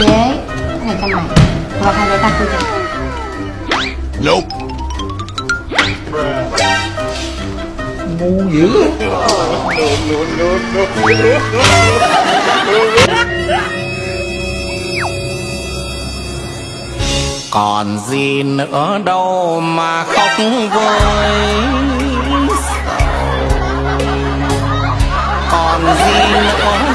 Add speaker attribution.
Speaker 1: Đế, này cho mày Và hai đứa ta cười chừng
Speaker 2: Nope.
Speaker 3: ngu dữ
Speaker 4: còn gì nữa đâu mà khóc với 我。